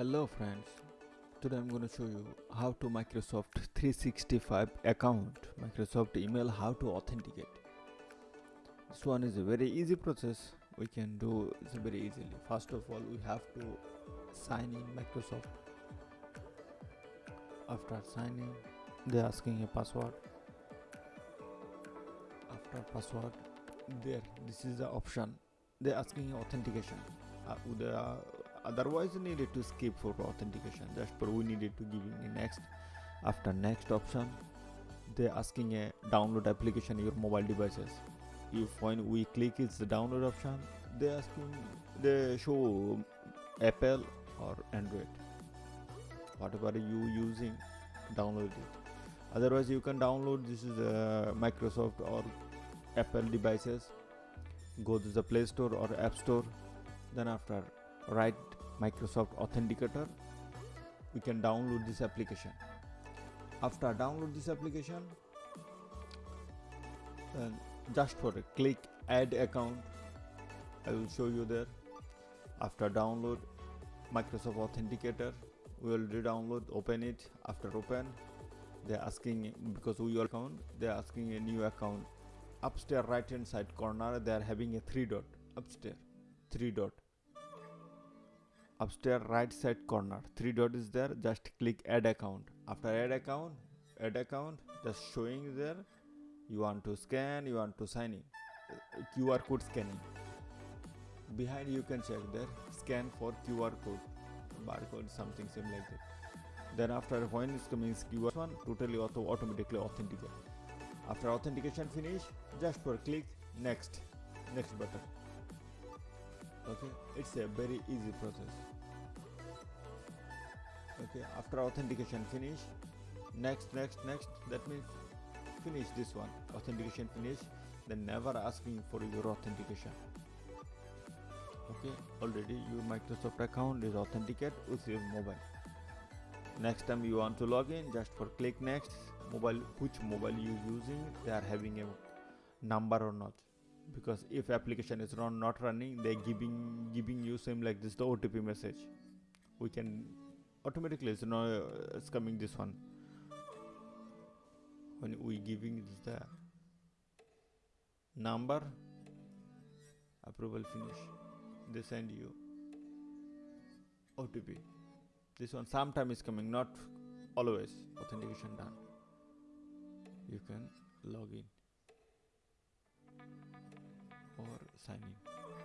Hello friends, today I'm going to show you how to Microsoft 365 account, Microsoft email, how to authenticate. This one is a very easy process we can do it very easily. First of all, we have to sign in Microsoft. After signing, they're asking a password. After password, there, this is the option. They're asking authentication. Uh, otherwise you needed to skip for authentication. Just for we needed to give in next. After next option they're asking a download application your mobile devices. If when we click it's the download option. They asking they show apple or android. Whatever you using download it. Otherwise you can download this is a microsoft or apple devices. Go to the play store or app store. Then after write microsoft authenticator. We can download this application. After download this application then just for a click add account I will show you there. After download Microsoft Authenticator we will re-download open it. After open they're asking because we account they're asking a new account. Upstairs right hand side corner they are having a three dot. Upstairs three dot upstairs right side corner. Three dot is there just click add account. After add account add account just showing there you want to scan you want to sign in. Qr code scanning. Behind you can check there scan for qr code barcode something same like that. Then after when is coming qr one totally auto automatically authenticate. After authentication finish just for click next next button okay? It's a very easy process. Okay after authentication finish next next next that means finish this one. Authentication finish then never asking for your authentication. Okay already your microsoft account is authenticated with your mobile. Next time you want to log in just for click next mobile which mobile you using they are having a number or not because if application is run not running they giving giving you same like this the otp message. We can automatically it's uh, it's coming this one. When we giving the number approval finish they send you otp this one sometime is coming not always authentication done. You can log in or Sami.